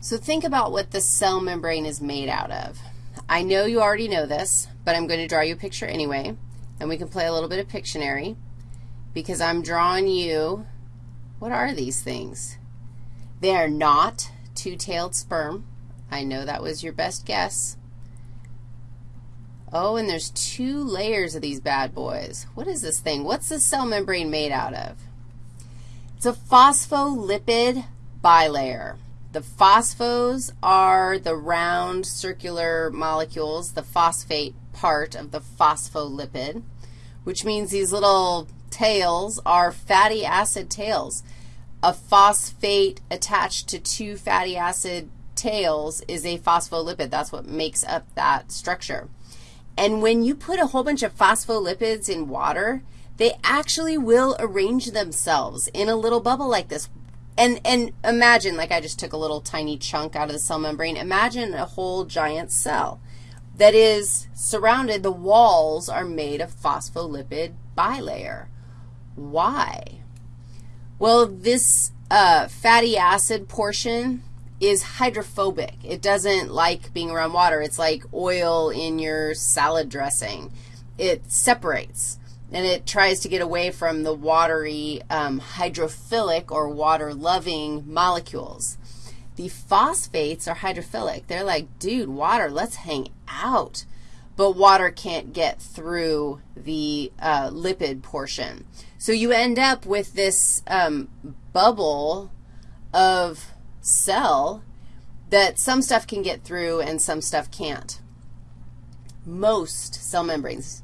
So think about what the cell membrane is made out of. I know you already know this, but I'm going to draw you a picture anyway, and we can play a little bit of Pictionary because I'm drawing you, what are these things? They are not two-tailed sperm. I know that was your best guess. Oh, and there's two layers of these bad boys. What is this thing? What's the cell membrane made out of? It's a phospholipid bilayer. The phosphos are the round circular molecules, the phosphate part of the phospholipid, which means these little tails are fatty acid tails. A phosphate attached to two fatty acid tails is a phospholipid. That's what makes up that structure. And when you put a whole bunch of phospholipids in water, they actually will arrange themselves in a little bubble like this. And, and imagine, like I just took a little tiny chunk out of the cell membrane. Imagine a whole giant cell that is surrounded, the walls are made of phospholipid bilayer. Why? Well, this uh, fatty acid portion is hydrophobic. It doesn't like being around water. It's like oil in your salad dressing. It separates and it tries to get away from the watery um, hydrophilic or water-loving molecules. The phosphates are hydrophilic. They're like, dude, water, let's hang out. But water can't get through the uh, lipid portion. So you end up with this um, bubble of cell that some stuff can get through and some stuff can't. Most cell membranes,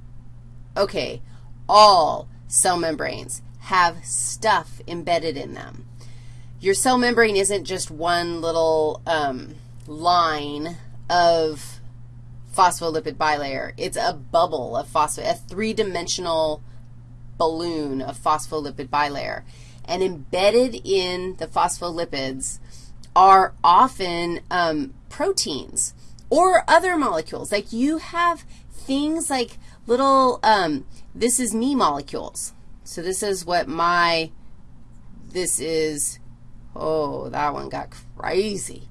okay, all cell membranes have stuff embedded in them. Your cell membrane isn't just one little um, line of phospholipid bilayer. It's a bubble of phospho, a three-dimensional balloon of phospholipid bilayer. And embedded in the phospholipids are often um, proteins or other molecules. Like you have things like little um, this is me molecules. So this is what my, this is, oh, that one got crazy.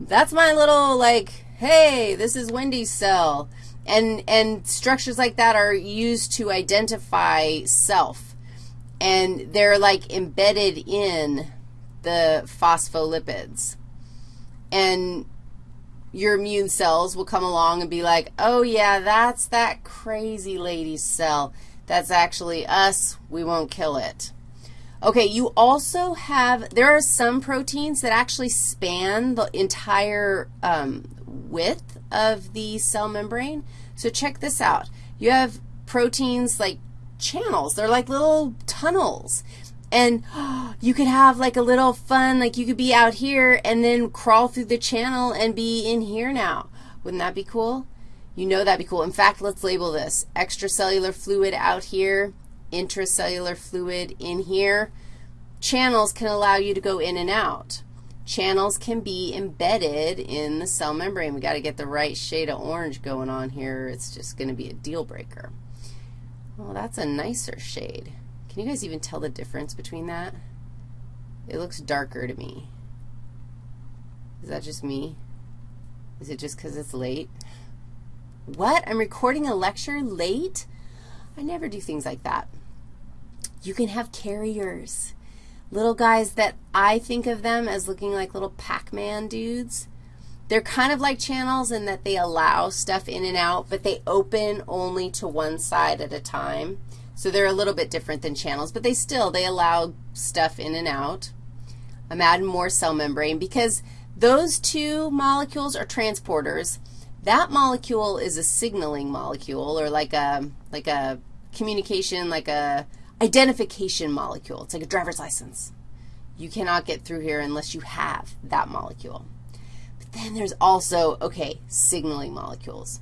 That's my little, like, hey, this is Wendy's cell. And, and structures like that are used to identify self. And they're, like, embedded in the phospholipids. And your immune cells will come along and be like, oh, yeah, that's that crazy lady's cell. That's actually us. We won't kill it. Okay, you also have, there are some proteins that actually span the entire um, width of the cell membrane. So check this out. You have proteins like channels. They're like little tunnels. And you could have like a little fun, like you could be out here and then crawl through the channel and be in here now. Wouldn't that be cool? You know that'd be cool. In fact, let's label this extracellular fluid out here, intracellular fluid in here. Channels can allow you to go in and out. Channels can be embedded in the cell membrane. we got to get the right shade of orange going on here. It's just going to be a deal breaker. Well, that's a nicer shade. Can you guys even tell the difference between that? It looks darker to me. Is that just me? Is it just because it's late? What? I'm recording a lecture late? I never do things like that. You can have carriers, little guys that I think of them as looking like little Pac-Man dudes. They're kind of like channels in that they allow stuff in and out, but they open only to one side at a time. So they're a little bit different than channels, but they still, they allow stuff in and out. I'm adding more cell membrane because those two molecules are transporters. That molecule is a signaling molecule or like a, like a communication, like a identification molecule. It's like a driver's license. You cannot get through here unless you have that molecule. But then there's also, okay, signaling molecules.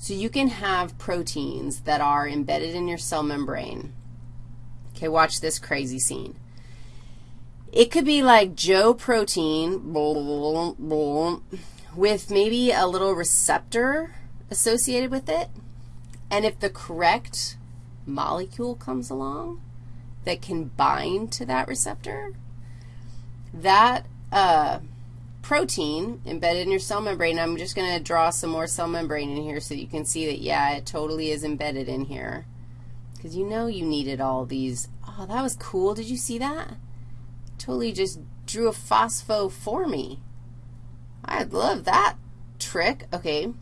So you can have proteins that are embedded in your cell membrane. Okay, watch this crazy scene. It could be like Joe protein with maybe a little receptor associated with it. And if the correct molecule comes along that can bind to that receptor, that uh, protein embedded in your cell membrane. I'm just going to draw some more cell membrane in here so you can see that, yeah, it totally is embedded in here. Because you know you needed all these. Oh, that was cool. Did you see that? Totally just drew a phospho for me. I love that trick. Okay.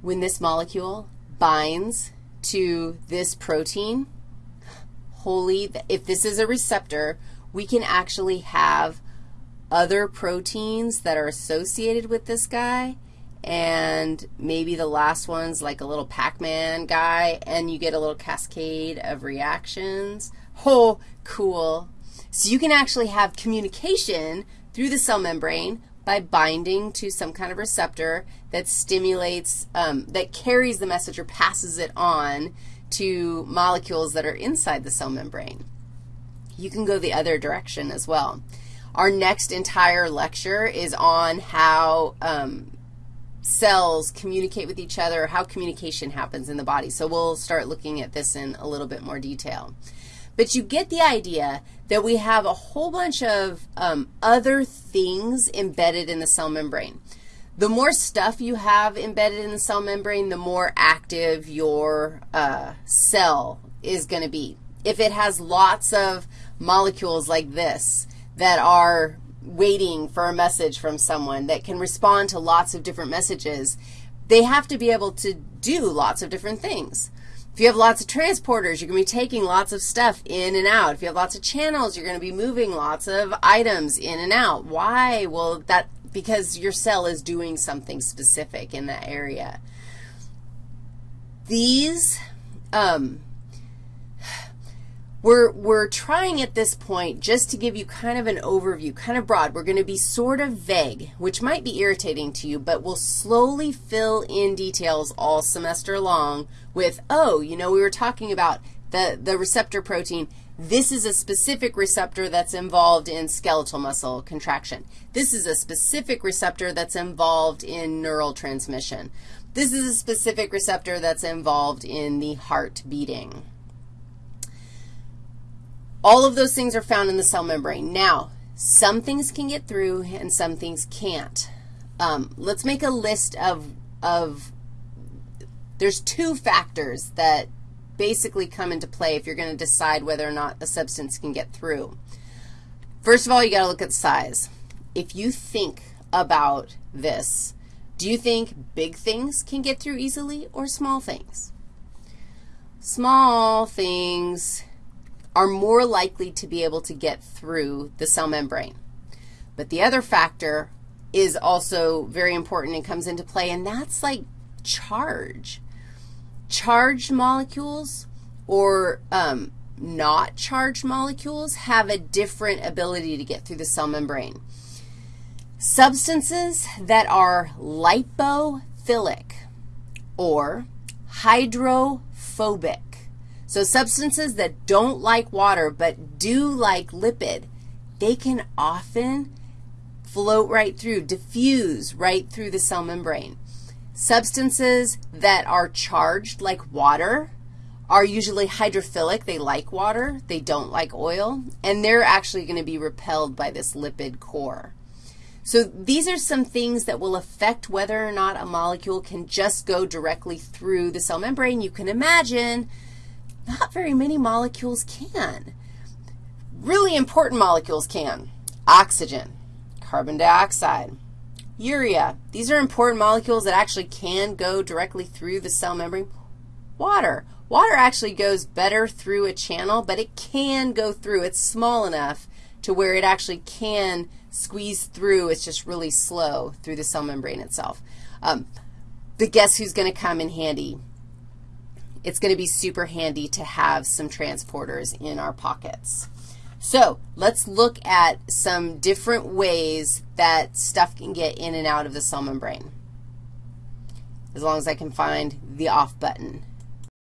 When this molecule binds to this protein, holy, if this is a receptor, we can actually have other proteins that are associated with this guy, and maybe the last one's like a little Pac-Man guy, and you get a little cascade of reactions. Oh, cool. So you can actually have communication through the cell membrane by binding to some kind of receptor that stimulates, um, that carries the message or passes it on to molecules that are inside the cell membrane. You can go the other direction as well. Our next entire lecture is on how um, cells communicate with each other, how communication happens in the body. So we'll start looking at this in a little bit more detail. But you get the idea that we have a whole bunch of um, other things embedded in the cell membrane. The more stuff you have embedded in the cell membrane, the more active your uh, cell is going to be. If it has lots of molecules like this, that are waiting for a message from someone that can respond to lots of different messages, they have to be able to do lots of different things. If you have lots of transporters, you're going to be taking lots of stuff in and out. If you have lots of channels, you're going to be moving lots of items in and out. Why? Well, that because your cell is doing something specific in that area. These um, we're, we're trying at this point just to give you kind of an overview, kind of broad. We're going to be sort of vague, which might be irritating to you, but we'll slowly fill in details all semester long with, oh, you know, we were talking about the, the receptor protein. This is a specific receptor that's involved in skeletal muscle contraction. This is a specific receptor that's involved in neural transmission. This is a specific receptor that's involved in the heart beating. All of those things are found in the cell membrane. Now, some things can get through and some things can't. Um, let's make a list of, of, there's two factors that basically come into play if you're going to decide whether or not a substance can get through. First of all, you got to look at size. If you think about this, do you think big things can get through easily or small things? Small things are more likely to be able to get through the cell membrane. But the other factor is also very important and comes into play, and that's like charge. Charged molecules or um, not charged molecules have a different ability to get through the cell membrane. Substances that are lipophilic or hydrophobic so substances that don't like water but do like lipid, they can often float right through, diffuse right through the cell membrane. Substances that are charged like water are usually hydrophilic. They like water. They don't like oil. And they're actually going to be repelled by this lipid core. So these are some things that will affect whether or not a molecule can just go directly through the cell membrane. You can imagine not very many molecules can. Really important molecules can. Oxygen, carbon dioxide, urea. These are important molecules that actually can go directly through the cell membrane. Water. Water actually goes better through a channel, but it can go through. It's small enough to where it actually can squeeze through. It's just really slow through the cell membrane itself. Um, but guess who's going to come in handy? It's going to be super handy to have some transporters in our pockets. So let's look at some different ways that stuff can get in and out of the cell membrane, as long as I can find the off button.